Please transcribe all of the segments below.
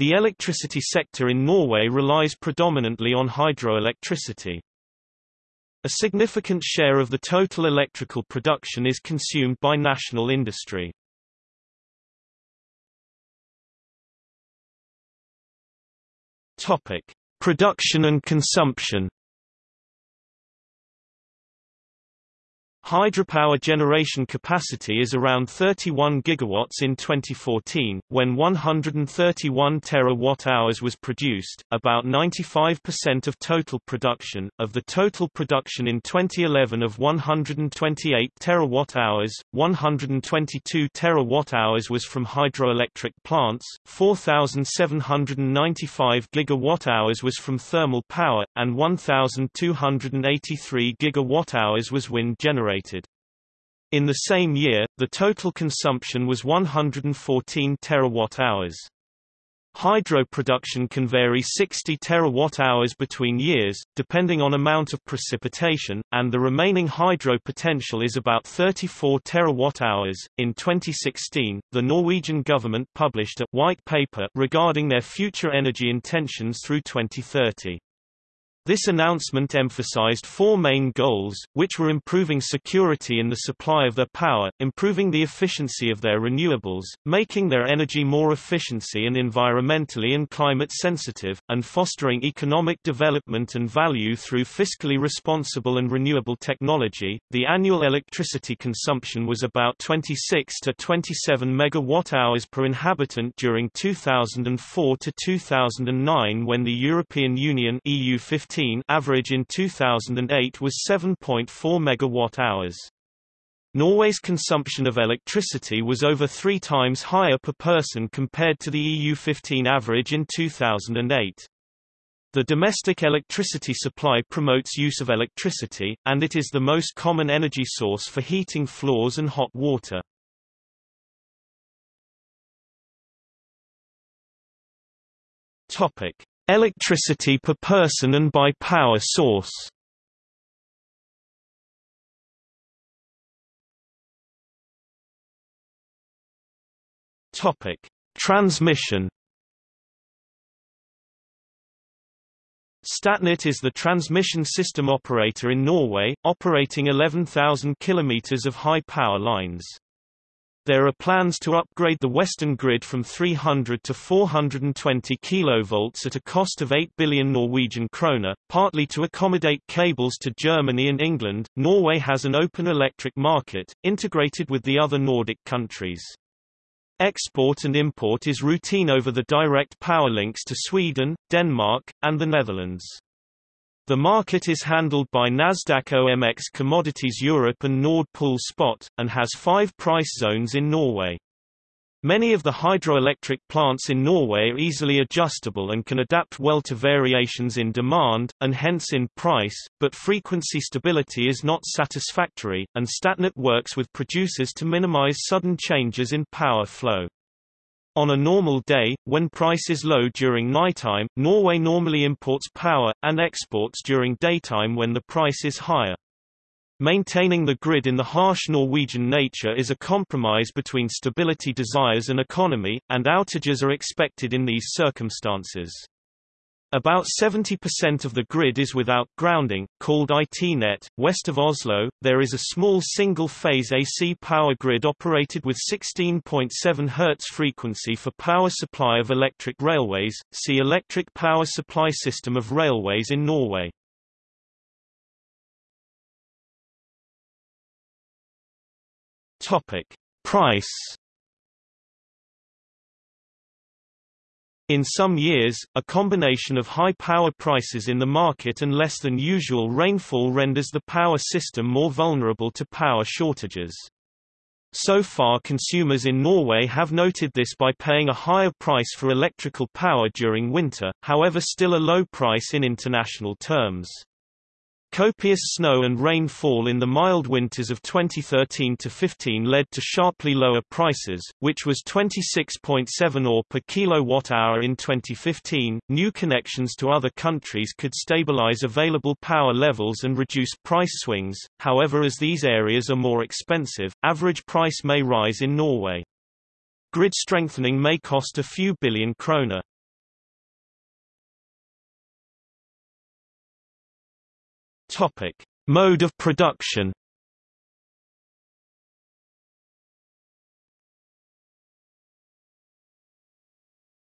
The electricity sector in Norway relies predominantly on hydroelectricity. A significant share of the total electrical production is consumed by national industry. Topic: Production and consumption. Hydropower generation capacity is around 31 gigawatts in 2014, when 131 terawatt-hours was produced, about 95% of total production. Of the total production in 2011 of 128 terawatt-hours, 122 terawatt-hours was from hydroelectric plants, 4,795 gigawatt-hours was from thermal power, and 1,283 gigawatt-hours was wind generated generated. In the same year, the total consumption was 114 terawatt-hours. Hydro production can vary 60 terawatt-hours between years, depending on amount of precipitation, and the remaining hydro potential is about 34 terawatt-hours. In 2016, the Norwegian government published a white paper regarding their future energy intentions through 2030. This announcement emphasized four main goals, which were improving security in the supply of their power, improving the efficiency of their renewables, making their energy more efficiency and environmentally and climate sensitive, and fostering economic development and value through fiscally responsible and renewable technology. The annual electricity consumption was about 26 to 27 megawatt-hours per inhabitant during 2004 to 2009 when the European Union EU 15 average in 2008 was 7.4 megawatt-hours. Norway's consumption of electricity was over three times higher per person compared to the EU15 average in 2008. The domestic electricity supply promotes use of electricity, and it is the most common energy source for heating floors and hot water. Topic: Electricity per person and by power source Topic: Transmission. Statnett is the transmission system operator in Norway, operating 11,000 kilometers of high power lines. There are plans to upgrade the western grid from 300 to 420 kV at a cost of 8 billion Norwegian kroner, partly to accommodate cables to Germany and England. Norway has an open electric market, integrated with the other Nordic countries. Export and import is routine over the direct power links to Sweden, Denmark, and the Netherlands. The market is handled by Nasdaq OMX Commodities Europe and Nord Pool Spot, and has five price zones in Norway. Many of the hydroelectric plants in Norway are easily adjustable and can adapt well to variations in demand, and hence in price, but frequency stability is not satisfactory, and Statnett works with producers to minimize sudden changes in power flow. On a normal day, when price is low during nighttime, Norway normally imports power, and exports during daytime when the price is higher. Maintaining the grid in the harsh Norwegian nature is a compromise between stability desires and economy, and outages are expected in these circumstances. About 70% of the grid is without grounding, called ITnet. West of Oslo, there is a small single-phase AC power grid operated with 16.7 Hz frequency for power supply of electric railways. See Electric power supply system of railways in Norway. Price In some years, a combination of high power prices in the market and less than usual rainfall renders the power system more vulnerable to power shortages. So far consumers in Norway have noted this by paying a higher price for electrical power during winter, however still a low price in international terms. Copious snow and rainfall in the mild winters of 2013-15 led to sharply lower prices, which was 26.7 øre per kilowatt-hour in 2015. New connections to other countries could stabilize available power levels and reduce price swings. However, as these areas are more expensive, average price may rise in Norway. Grid strengthening may cost a few billion kroner. Topic: Mode of production.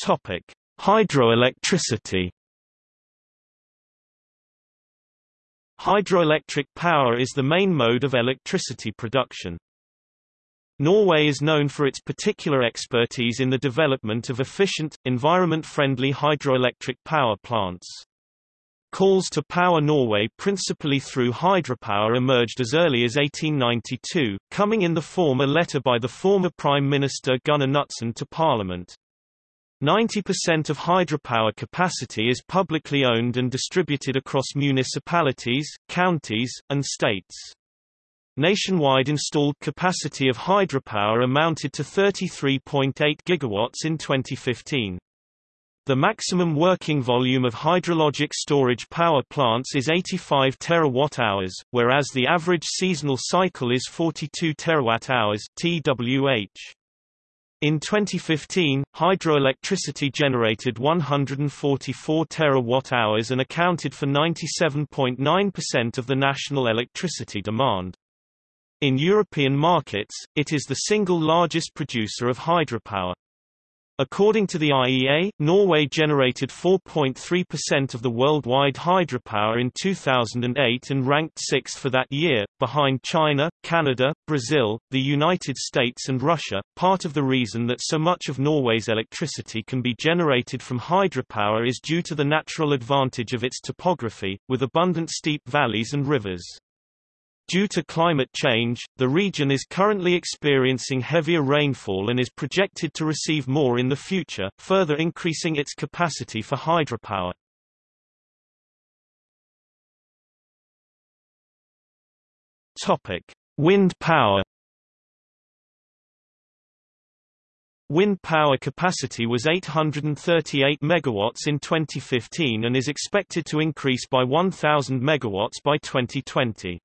Topic: Hydroelectricity. Hydroelectric power is the main mode of electricity production. Norway is known for its particular expertise in the development of efficient, environment-friendly hydroelectric power plants. Calls to power Norway principally through hydropower emerged as early as 1892, coming in the form of a letter by the former Prime Minister Gunnar Knudsen to Parliament. 90% of hydropower capacity is publicly owned and distributed across municipalities, counties, and states. Nationwide installed capacity of hydropower amounted to 33.8 gigawatts in 2015. The maximum working volume of hydrologic storage power plants is 85 terawatt-hours, whereas the average seasonal cycle is 42 terawatt-hours (TWH). In 2015, hydroelectricity generated 144 terawatt-hours and accounted for 97.9% of the national electricity demand. In European markets, it is the single largest producer of hydropower. According to the IEA, Norway generated 4.3% of the worldwide hydropower in 2008 and ranked sixth for that year, behind China, Canada, Brazil, the United States and Russia. Part of the reason that so much of Norway's electricity can be generated from hydropower is due to the natural advantage of its topography, with abundant steep valleys and rivers. Due to climate change, the region is currently experiencing heavier rainfall and is projected to receive more in the future, further increasing its capacity for hydropower. Topic: Wind power. Wind power capacity was 838 megawatts in 2015 and is expected to increase by 1000 megawatts by 2020.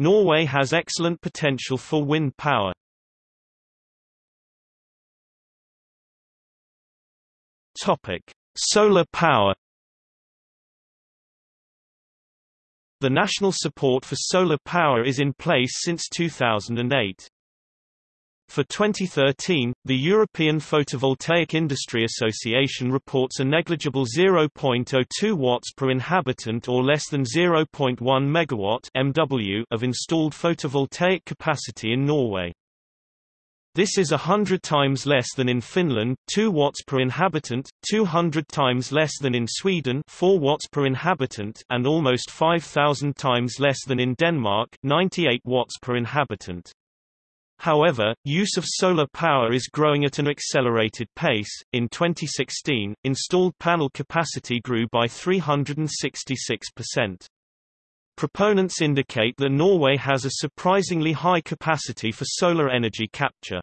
Norway has excellent potential for wind power. Topic: Solar power. The national support for solar power is in place since 2008. For 2013, the European Photovoltaic Industry Association reports a negligible 0.02 watts per inhabitant or less than 0.1 megawatt MW of installed photovoltaic capacity in Norway. This is a hundred times less than in Finland 2 watts per inhabitant, 200 times less than in Sweden 4 watts per inhabitant and almost 5,000 times less than in Denmark 98 watts per inhabitant. However, use of solar power is growing at an accelerated pace. In 2016, installed panel capacity grew by 366%. Proponents indicate that Norway has a surprisingly high capacity for solar energy capture.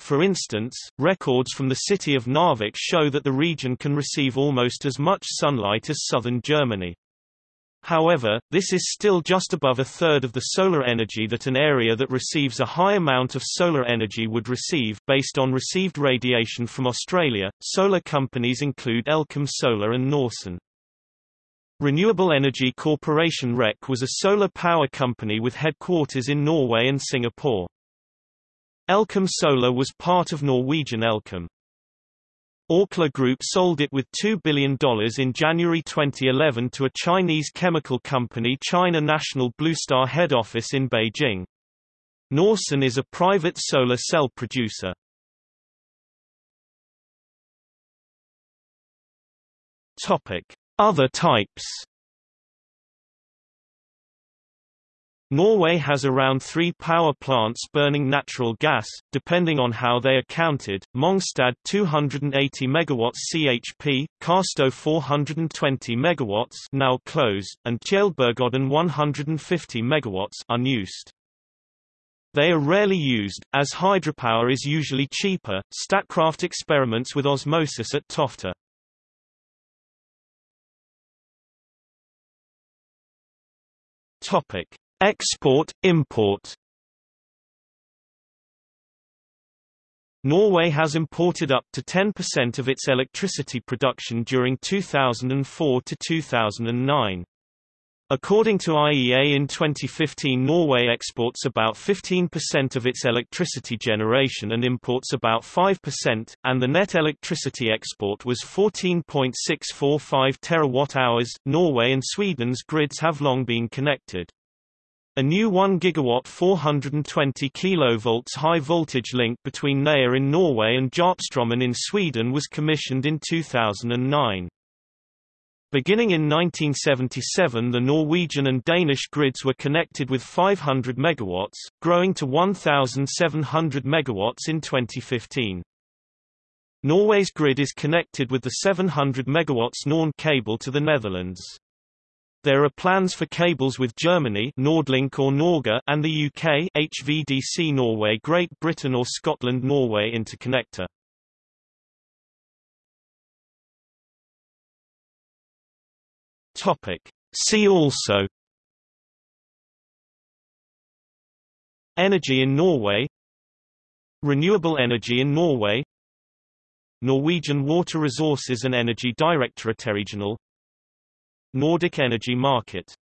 For instance, records from the city of Narvik show that the region can receive almost as much sunlight as southern Germany. However, this is still just above a third of the solar energy that an area that receives a high amount of solar energy would receive. Based on received radiation from Australia, solar companies include Elkem Solar and Norsun. Renewable Energy Corporation REC was a solar power company with headquarters in Norway and Singapore. Elkem Solar was part of Norwegian Elkem. Orkla Group sold it with $2 billion in January 2011 to a Chinese chemical company China National Bluestar head office in Beijing. Norsun is a private solar cell producer. Other types Norway has around three power plants burning natural gas, depending on how they are counted, Mongstad 280 MW CHP, Kårstø 420 MW now closed, and Tjeldbergodden 150 MW unused. They are rarely used, as hydropower is usually cheaper. Statkraft experiments with osmosis at Tofte. Topic: Export, import Norway has imported up to 10% of its electricity production during 2004 to 2009. According to IEA in 2015 Norway exports about 15% of its electricity generation and imports about 5%, and the net electricity export was 14.645 terawatt-hours. Norway and Sweden's grids have long been connected. A new 1 gigawatt 420 kilovolts high voltage link between Nea in Norway and Järpströmmen in Sweden was commissioned in 2009. Beginning in 1977 the Norwegian and Danish grids were connected with 500 MW, growing to 1,700 MW in 2015. Norway's grid is connected with the 700 MW NorNed cable to the Netherlands. There are plans for cables with Germany Nordlink or NorGer and the UK HVDC Norway Great Britain or Scotland Norway interconnector. Topic. See also Energy in Norway Renewable energy in Norway Norwegian Water Resources and Energy Directorate Regional Nordic energy market